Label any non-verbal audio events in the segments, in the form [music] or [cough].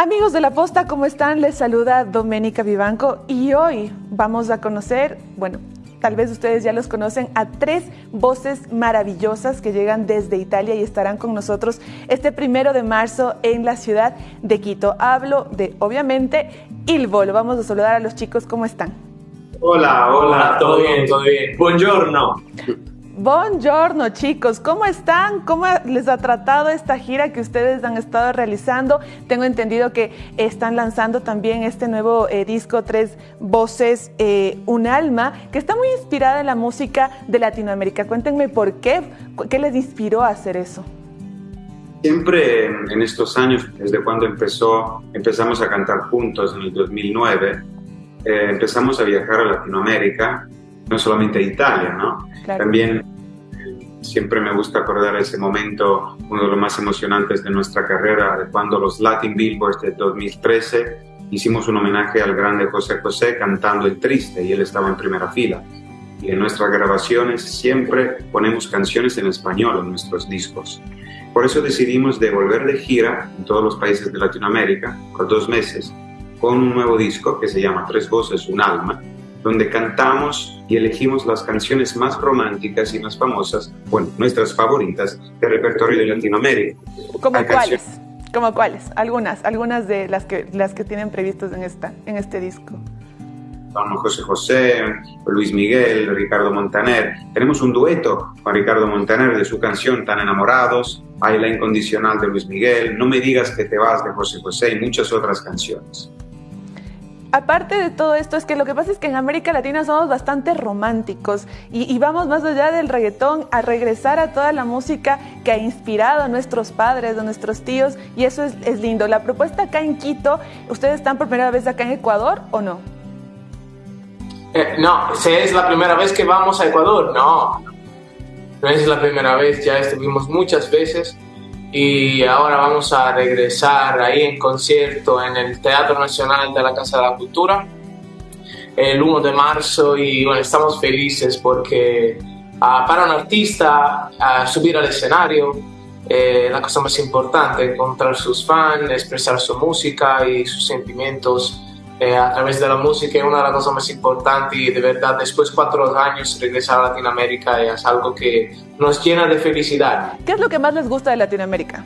Amigos de la Posta, ¿cómo están? Les saluda Doménica Vivanco y hoy vamos a conocer, bueno, tal vez ustedes ya los conocen, a tres voces maravillosas que llegan desde Italia y estarán con nosotros este primero de marzo en la ciudad de Quito. Hablo de, obviamente, Ilvolo. Vamos a saludar a los chicos, ¿cómo están? Hola, hola, todo bien, todo bien. Buongiorno. Buongiorno chicos, ¿cómo están? ¿Cómo les ha tratado esta gira que ustedes han estado realizando? Tengo entendido que están lanzando también este nuevo eh, disco, Tres Voces, eh, Un Alma, que está muy inspirada en la música de Latinoamérica. Cuéntenme por qué, qué les inspiró a hacer eso. Siempre en estos años, desde cuando empezó, empezamos a cantar juntos en el 2009, eh, empezamos a viajar a Latinoamérica no solamente Italia, ¿no? También siempre me gusta acordar ese momento, uno de los más emocionantes de nuestra carrera, cuando los Latin Billboards de 2013 hicimos un homenaje al grande José José cantando El Triste y él estaba en primera fila. Y en nuestras grabaciones siempre ponemos canciones en español en nuestros discos. Por eso decidimos de volver de gira en todos los países de Latinoamérica por dos meses con un nuevo disco que se llama Tres Voces, un Alma, donde cantamos y elegimos las canciones más románticas y más famosas, bueno, nuestras favoritas del repertorio de Latinoamérica. ¿Cómo cuáles? ¿Cómo cuáles? Algunas, algunas de las que, las que tienen previstos en, esta, en este disco. Son José José, Luis Miguel, Ricardo Montaner. Tenemos un dueto con Ricardo Montaner de su canción Tan enamorados, Hay la incondicional de Luis Miguel, No me digas que te vas de José José y muchas otras canciones aparte de todo esto, es que lo que pasa es que en América Latina somos bastante románticos y, vamos más allá del reggaetón a regresar a toda la música que ha inspirado a nuestros padres, a nuestros tíos, y eso es, lindo. La propuesta acá en Quito, ¿ustedes están por primera vez acá en Ecuador o no? Eh, no, es la primera vez que vamos a Ecuador, no. No es la primera vez, ya estuvimos muchas veces y ahora vamos a regresar ahí en concierto en el Teatro Nacional de la Casa de la Cultura el 1 de marzo. Y bueno, estamos felices porque ah, para un artista ah, subir al escenario eh, la cosa más importante, encontrar sus fans, expresar su música y sus sentimientos eh, a través de la música es una de las cosas más importantes y de verdad después de cuatro años regresar a Latinoamérica es algo que nos llena de felicidad. ¿Qué es lo que más les gusta de Latinoamérica?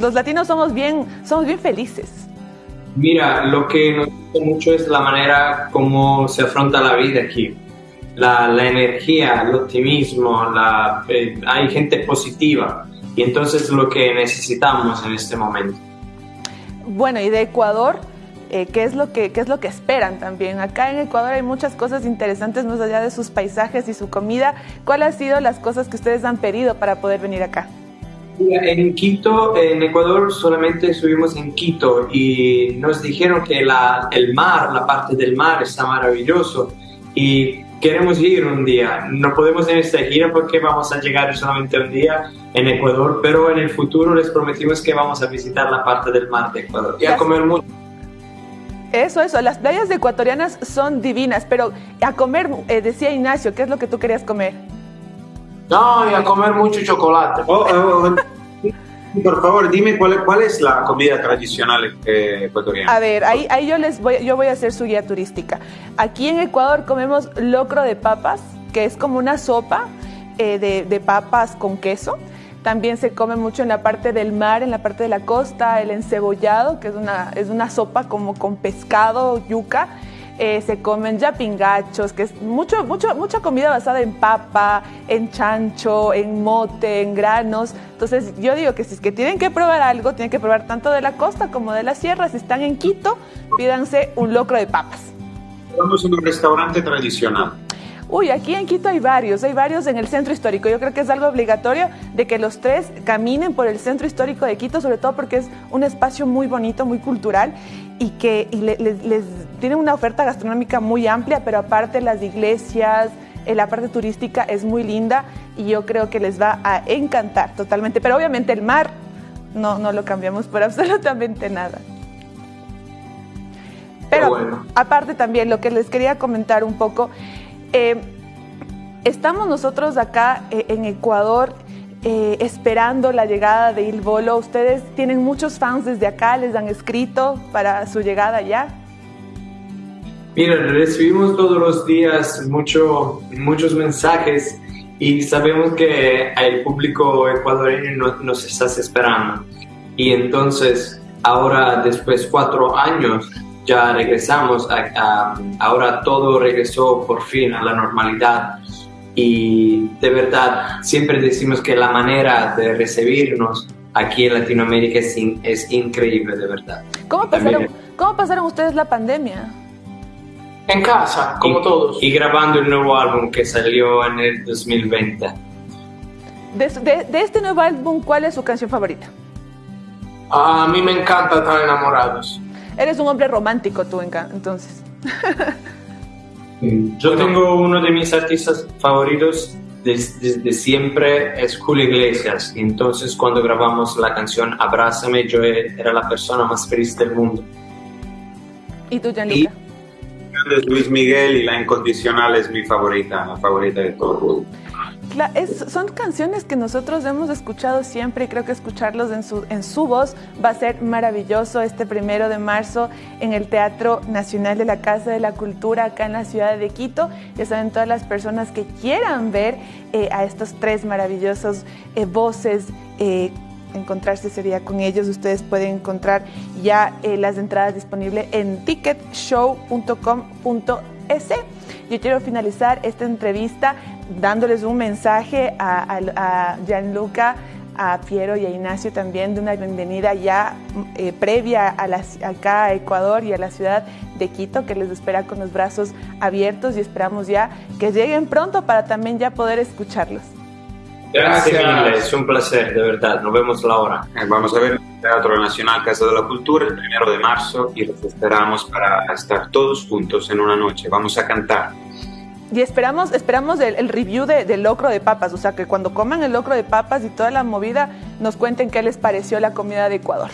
Los latinos somos bien, somos bien felices. Mira, lo que nos gusta mucho es la manera como se afronta la vida aquí. La, la energía, el optimismo, la, eh, hay gente positiva y entonces lo que necesitamos en este momento. Bueno, y de Ecuador, eh, qué, es lo que, qué es lo que esperan también. Acá en Ecuador hay muchas cosas interesantes más allá de sus paisajes y su comida. ¿Cuáles han sido las cosas que ustedes han pedido para poder venir acá? En Quito, en Ecuador, solamente estuvimos en Quito y nos dijeron que la, el mar, la parte del mar está maravilloso y queremos ir un día. No podemos en esta gira porque vamos a llegar solamente un día en Ecuador, pero en el futuro les prometimos que vamos a visitar la parte del mar de Ecuador y a comer mucho. Eso, eso, las playas ecuatorianas son divinas, pero a comer, eh, decía Ignacio, ¿qué es lo que tú querías comer? No, y a comer mucho chocolate. Oh, oh, oh. por favor, dime cuál, cuál es la comida tradicional eh, ecuatoriana. A ver, ahí, ahí yo les voy, yo voy a hacer su guía turística. Aquí en Ecuador comemos locro de papas, que es como una sopa eh, de, de papas con queso. También se come mucho en la parte del mar, en la parte de la costa, el encebollado, que es una, es una sopa como con pescado, yuca. Eh, se comen yapingachos, que es mucho, mucho, mucha comida basada en papa, en chancho, en mote, en granos. Entonces yo digo que si es que tienen que probar algo, tienen que probar tanto de la costa como de la sierra. Si están en Quito, pídanse un locro de papas. Vamos a un restaurante tradicional. Uy, aquí en Quito hay varios, hay varios en el centro histórico. Yo creo que es algo obligatorio de que los tres caminen por el centro histórico de Quito, sobre todo porque es un espacio muy bonito, muy cultural y que les, tiene una oferta gastronómica muy amplia, pero aparte las iglesias, eh, la parte turística es muy linda y yo creo que les va a encantar totalmente. Pero obviamente el mar no, no lo cambiamos por [laughs] absolutamente nada. Pero aparte también lo que les quería comentar un poco eh, estamos nosotros acá eh, en Ecuador eh, esperando la llegada de Il Bolo. Ustedes tienen muchos fans desde acá, les han escrito para su llegada ya. Mira, recibimos todos los días mucho, muchos mensajes y sabemos que el público ecuatoriano nos está esperando. Y entonces, ahora, después de cuatro años, ya regresamos, a, ahora todo regresó por fin a la normalidad. Y de verdad, siempre decimos que la manera de recibirnos aquí en Latinoamérica es, es increíble, de verdad. ¿Cómo pasaron, ¿Cómo pasaron ustedes la pandemia? En casa, como todos. Y grabando el nuevo álbum que salió en el 2020. De, de, este nuevo álbum, ¿cuál es su canción favorita? A mí me encanta estar enamorados. Eres un hombre romántico tú, entonces. Yo tengo uno de mis artistas favoritos desde, siempre, es Julio Iglesias. Entonces, cuando grabamos la canción Abrázame, yo era la persona más feliz del mundo. ¿Y tú, Gianluca? Es Luis Miguel y La Incondicional es mi favorita, la favorita de todo son canciones que nosotros hemos escuchado siempre y creo que escucharlos en su, en su voz va a ser maravilloso este primero de marzo en el Teatro Nacional de la Casa de la Cultura acá en la ciudad de Quito. Ya saben, todas las personas que quieran ver eh, a estos tres maravillosos eh, voces. Eh, encontrarse sería con ellos. Ustedes pueden encontrar ya las entradas disponibles en ticketshow.com.es. Yo quiero finalizar esta entrevista dándoles un mensaje a, Gianluca, a Piero y a Ignacio también de una bienvenida ya eh, previa a acá a Ecuador y a la ciudad de Quito que les espera con los brazos abiertos y esperamos ya que lleguen pronto para también ya poder escucharlos. Gracias, es un placer, de verdad. Nos vemos la hora. Eh, vamos a ver el Teatro Nacional Casa de la Cultura el primero de marzo y los esperamos para estar todos juntos en una noche. Vamos a cantar. Y esperamos, esperamos el, review del locro de papas, o sea, que cuando coman el locro de papas y toda la movida, nos cuenten qué les pareció la comida de Ecuador.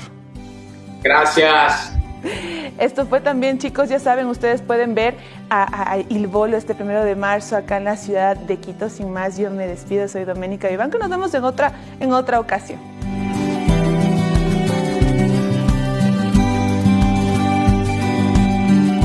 Gracias. [laughs] Esto fue también, chicos, ya saben, ustedes pueden ver a, a, Bolo este primero de marzo acá en la ciudad de Quito. Sin más, yo me despido, soy Doménica Iván, que nos vemos en otra, en otra ocasión.